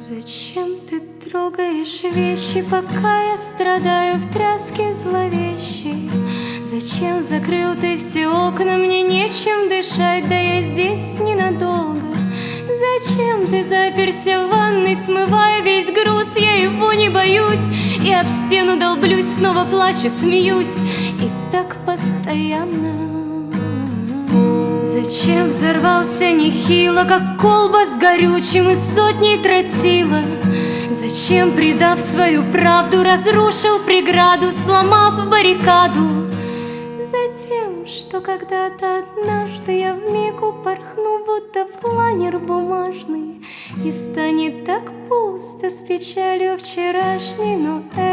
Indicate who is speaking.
Speaker 1: Зачем ты трогаешь вещи, пока я страдаю в тряске зловещей? Зачем закрыл ты все окна, мне нечем дышать, да я здесь ненадолго. Зачем ты заперся в ванной, смывая весь груз, я его не боюсь, и об стену долблюсь, снова плачу, смеюсь, и так постоянно. Зачем взорвался нехило, как колба с горючим и сотней тротила? Зачем, предав свою правду, разрушил преграду, сломав баррикаду? Затем, что когда-то однажды я в вмиг упорхну, будто планер бумажный, И станет так пусто с печалью вчерашней, но это